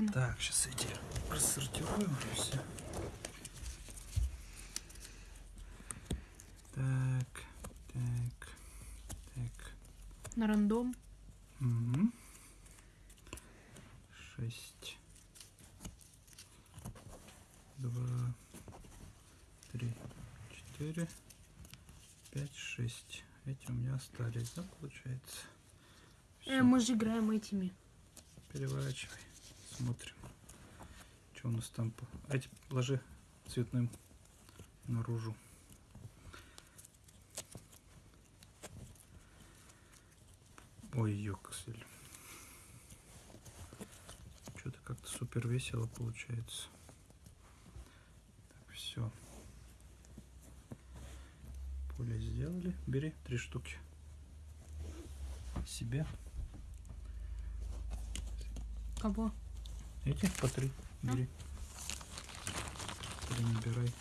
погнал. Так, сейчас эти рассортируем все. Так, так, так. На рандом. Угу. Шесть. Два. Три. Четыре. Пять, шесть. Эти у меня остались, да, получается? Э, мы же играем этими. Переворачивай. Смотрим. Что у нас там? по- Эти ложи цветным наружу. Ой, ёксель. Что-то как-то супер весело получается. Так, все. Поле сделали. Бери три штуки. Себе. Кого? Эти по три. А? Бери. Три набирай.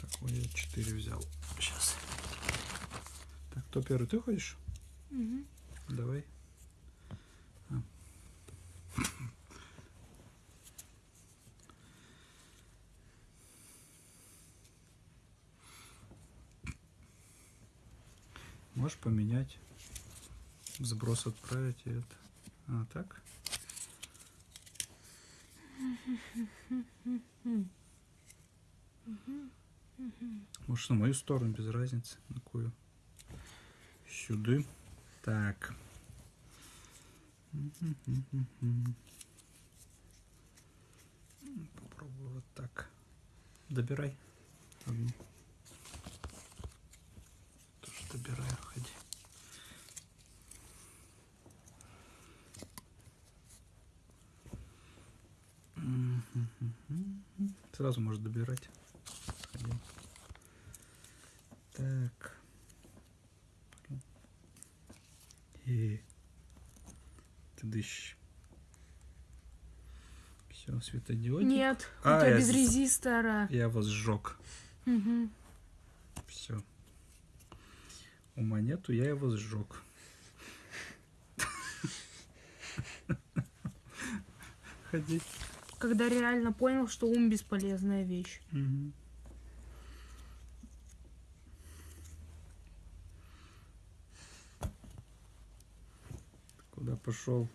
Так, ой, я четыре взял. Сейчас. Так, кто первый? Ты ходишь? Мгм. Давай. Можешь поменять. Сброс отправить и это. А, так? Может, на мою сторону, без разницы. На кою. Сюда. Так. Попробую вот так. Добирай одну. Тоже добираю, ходи. Мгм. Сразу можешь добирать. Так. И ты дышь. Все, светодиодик. Нет, А, у тебя я без резистора. Я вас сжег. Мгм. Все. У монету я его сжег. Ходи. Когда реально понял, что ум бесполезная вещь. Мгм. Куда пошел?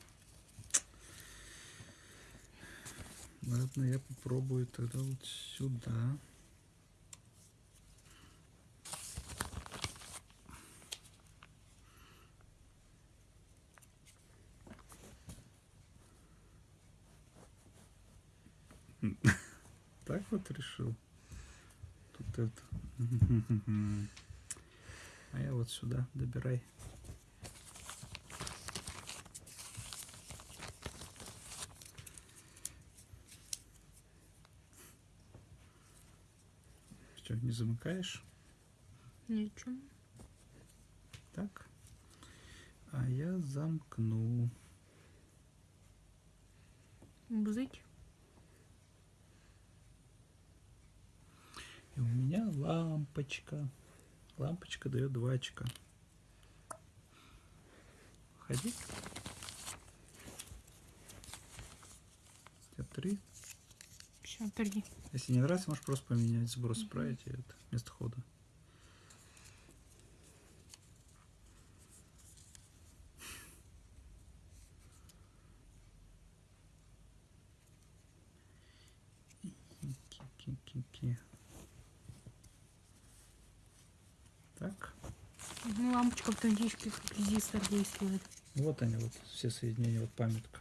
Ладно, я попробую тогда вот сюда. Так вот решил. Тут это. А я вот сюда добирай. Что, не замыкаешь? Ничего. Так. А я замкну. Бзыть. И у меня лампочка. Лампочка дает 2 очка. Ходи. У тебя 3. Все, три. Если не нравится, можешь просто поменять сброс, справить и это вместо хода. Ки-ки-ки-ки. Так, Ну, как резистор действует. вот они, вот все соединения, вот памятка.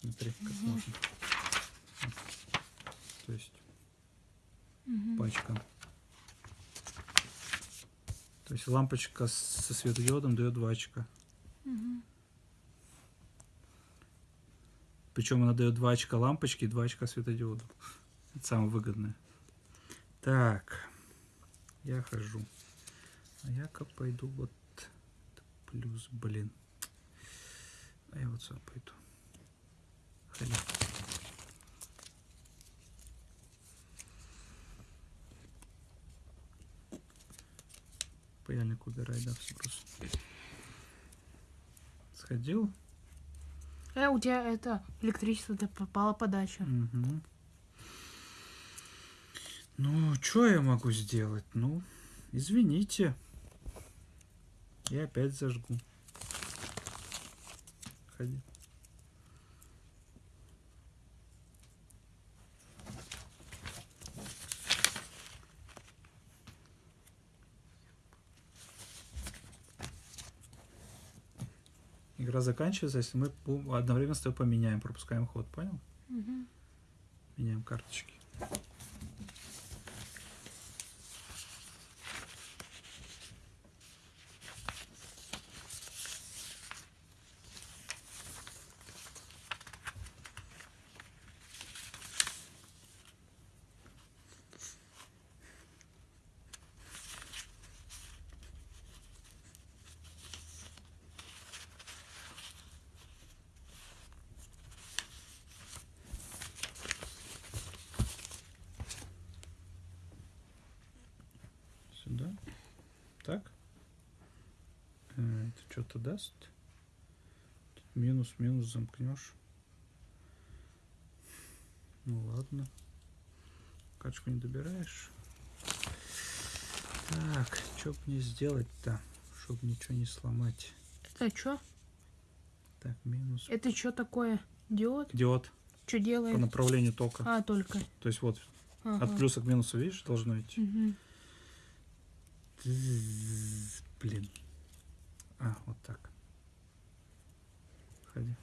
Смотри, как Мгм. можно. Вот. То есть Мгм. пачка. То есть лампочка со светодиодом дает 2 очка. Мгм. Причем она дает 2 очка лампочки и 2 очка светодиоду. Это самое выгодное. Так, я хожу. А я-ка пойду вот плюс, блин. А я вот сюда пойду. Ходи. Паяльник убирай, да, в сброс. Сходил? Э, у тебя это электричество то попала подача. Мгм. Ну, что я могу сделать? Ну, извините. Я опять зажгу. Ходи. Игра заканчивается, если мы одновременно с тобой поменяем, пропускаем ход, понял? Мгм. Меняем карточки. Сюда. Так. Э, Это что-то даст? Тут Минус, минус замкнешь. Ну ладно. Качку не добираешь. Так, что мне сделать-то, чтобы ничего не сломать? Это что? Так, минус. Это что такое? Диод? Диод Что по делает? направлению тока. А, только. То есть вот Ага. от плюса к минусу, видишь, должно идти. Мгм. Блин. А, вот так. Ходи.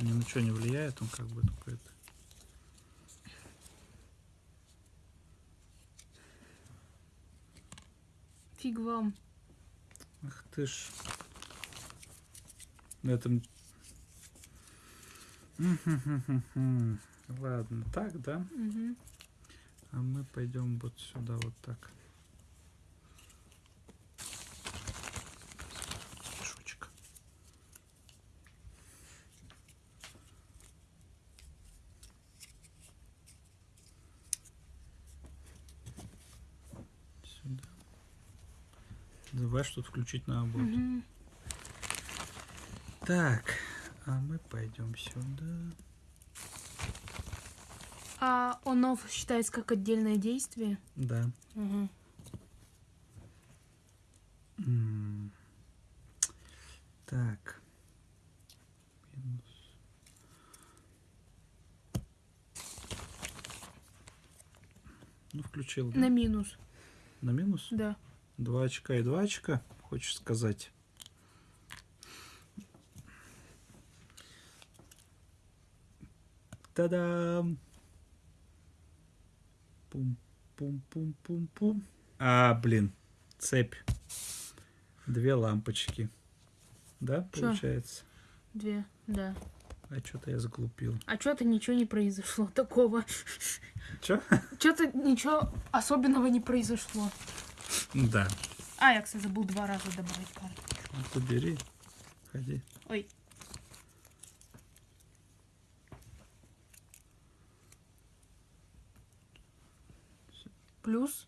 Ни на что не влияет, он как бы только это. Фиг вам. Ах ты ж. На этом... Ладно, так, да? Мгм. А мы пойдем вот сюда, вот так. Мешочек. Сюда. Что-то включить на. Мгм. Так, а мы пойдем сюда. А он-офф считается как отдельное действие? Да. М. Так. Минус. Ну, включил. да? На минус, На минус? да. Два очка и два очка, хочешь сказать? Та-дам! Пум-пум-пум-пум-пум. А, блин, цепь. Две лампочки. Да, Чё? получается? Две, да. А что-то я заглупил. А что-то ничего не произошло такого. Чё? Что-то ничего особенного не произошло. Да. А, я, кстати, забыл два раза добавить карту. Ну, то бери. Ходи. Ой. Плюс,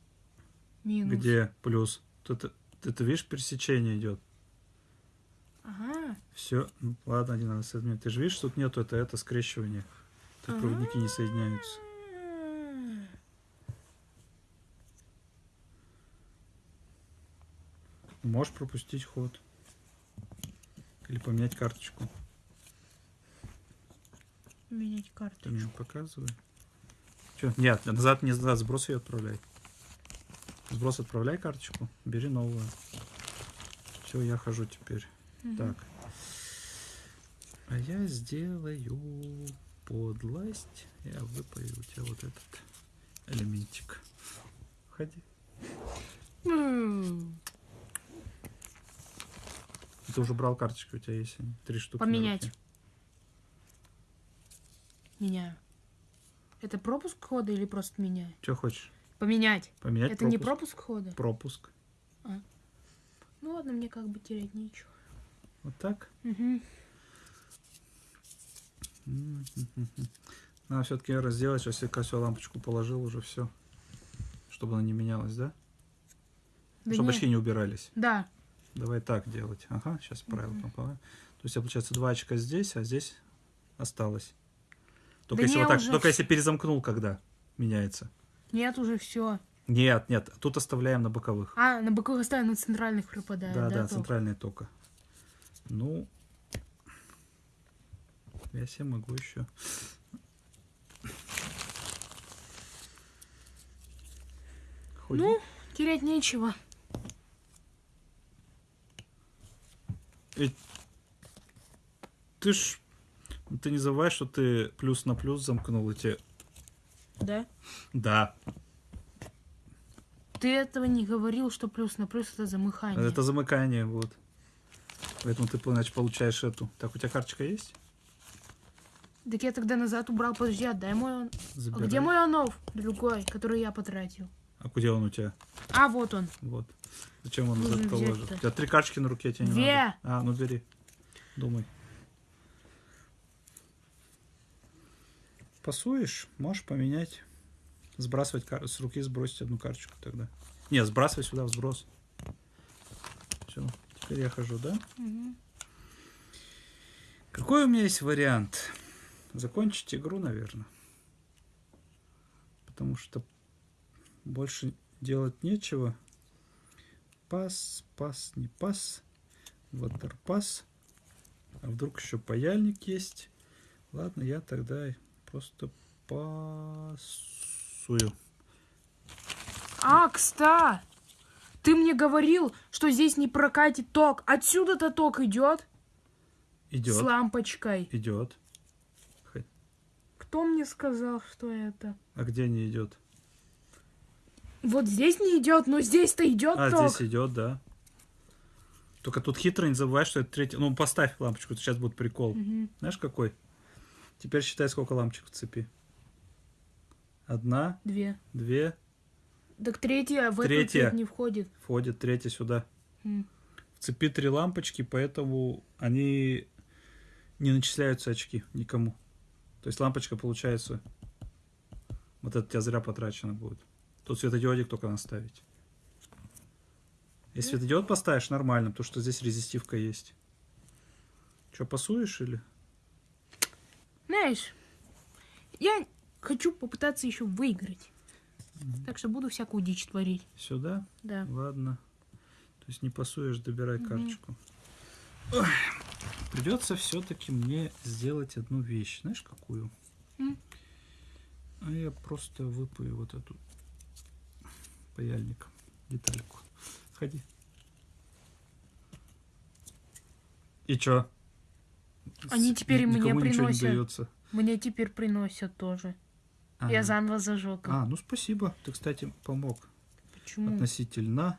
минус. Где плюс? Тут это видишь, пересечение идет. Ага. Все, ладно, один надо соединить. Ты же видишь, тут нету это, это скрещивание. Тут проводники не соединяются. Можешь пропустить ход. Или поменять карточку. Менять Ты карту. мне показывай. Че? Нет, назад не назад, сброс ее отправляй. Сброс отправляй карточку, бери новую. Все, я хожу теперь. Мгм. Так. А я сделаю подлость. Я выпаю у тебя вот этот элементик. Ходи. Ты уже брал карточки, у тебя есть? Три штуки. Поменять. Меняю. Это пропуск хода или просто меняю? Что хочешь? Поменять. Поменять Это не пропуск хода? Пропуск. Ну ладно, мне как бы терять нечего. Вот так. М. Надо все-таки разделать, сейчас я все лампочку положил уже все. Чтобы она не менялась, да? Да Чтобы не- очки не убирались. Да. Давай так делать. Ага, сейчас правильно поправим. То есть, получается, два очка здесь, а здесь осталось. Только, Да если, вот так, уже только если перезамкнул, когда меняется. Нет, уже все. Нет, нет, тут оставляем на боковых. А, на боковых ставим, на центральных пропадает, да, да? да, ток? центральная тока. Ну, я себе могу еще. Ходи. Ну, терять нечего. Ты ж, ты не забывай, что ты плюс на плюс замкнул эти. Да? Да, Ты этого не говорил, что плюс на плюс это замыхание. это замыкание, вот. Поэтому ты, значит, получаешь эту. Так, у тебя карточка есть? Так я тогда назад убрал, подожди, отдай мой. А Забирай. где мой онов? Другой, который я потратил. А где он у тебя? А, вот он. Вот. Зачем он взять-то. положит? У тебя три карточки на руке, тебе не надо. А, ну бери. Думай. Пасуешь, можешь поменять. Сбрасывать кар- с руки, сбросить одну карточку тогда. Не, сбрасывай сюда в сброс. Все, теперь я хожу, да? Мгм. Какой у меня есть вариант? Закончить игру, наверное. Потому что больше делать нечего. Пас, пас, не пас. Ватерпас. А вдруг еще паяльник есть? Ладно, я тогда просто пасую. А, кста! Ты мне говорил, что здесь не прокатит ток. Отсюда-то ток идет с Идет, лампочкой. идет. Кто мне сказал, что это? А где не идет? Вот здесь не идет, но здесь-то идет А, ток. здесь идет, да. Только тут хитро, не забывай, что это третий. Ну, поставь лампочку, сейчас будет прикол. Мгм. Знаешь, какой? Теперь считай, сколько лампочек в цепи. Одна, Две. две, Так третья в Третья. цвет не входит. входит третья сюда. М. В цепи три лампочки, поэтому они не начисляются очки никому. То есть лампочка получается... Вот это у тебя зря потрачено будет. Тут светодиодик только наставить. Если светодиод поставишь, нормально, потому что здесь резистивка есть. Че, пасуешь или? Знаешь, я хочу попытаться еще выиграть. Так что буду всякую дичь творить. Сюда? Да. Ладно. То есть не пасуешь, добирай Мгм. карточку. Ой, Придется все-таки мне сделать одну вещь. Знаешь, какую? М. А я просто выпаю вот эту паяльник, детальку. Ходи. И чё? Они теперь ни- мне приносят. Мне теперь приносят тоже. Я Ага. заново зажег. А, ну спасибо. Ты, кстати, помог Почему? относительно.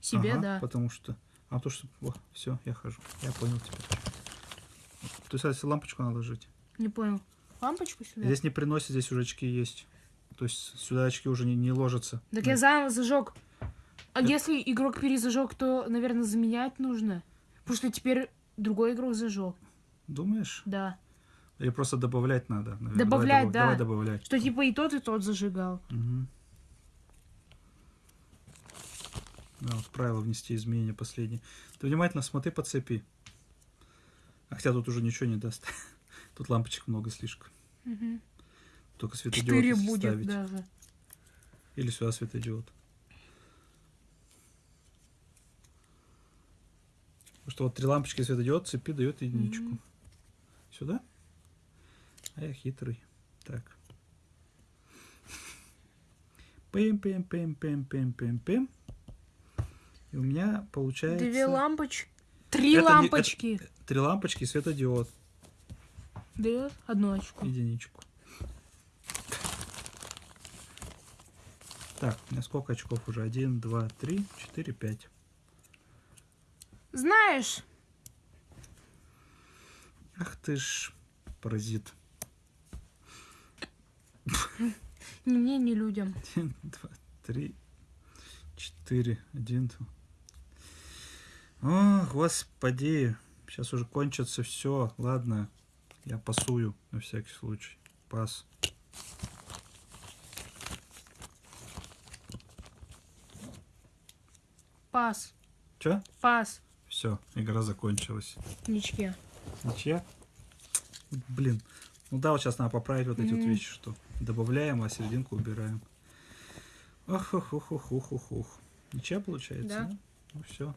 Себе, Ага, да. Потому что... А то, что... все, я хожу. Я понял теперь. То есть, лампочку надо ложить. Не понял. Лампочку сюда? Здесь не приносит, здесь уже очки есть. То есть, сюда очки уже не, не ложатся. Так я заново зажег. А Это- если игрок перезажег, то, наверное, заменять нужно. Потому что теперь другой игрок зажег. Думаешь? Да. Или просто добавлять надо? наверное? Добавлять, давай, да. Давай добавлять. Что типа и тот, и тот зажигал. Мгм. Да, вот правило внести изменения последние. Ты внимательно смотри по цепи. А хотя тут уже ничего не даст. Тут лампочек много слишком. Мгм. Только светодиод Четыре если будет ставить. даже. Или сюда светодиод. Потому что вот три лампочки светодиод цепи дает единичку. Мгм. Сюда? А я хитрый. Так. Пим, пим, пим, пим, пим, пим, пим. И у меня получается Две лампочки. Три Это не- лампочки. три лампочки и светодиод. Дает одну очку. Единичку. Так, у меня сколько очков уже? Один, два, три, четыре, пять. Знаешь, Ах ты ж паразит. ни мне, ни людям. Один, два, три, четыре, один, два. О, господи. Сейчас уже кончится все. Ладно, я пасую на всякий случай. Пас. Пас. Че? Пас. Все, игра закончилась. Ничья. Ничья? Блин. Ну да, вот сейчас надо поправить вот эти вот Мгм. вещи, что добавляем, а серединку убираем. Ох, ох, ох, ох, ох, ох, ох. Ничья получается? Да. Ну все.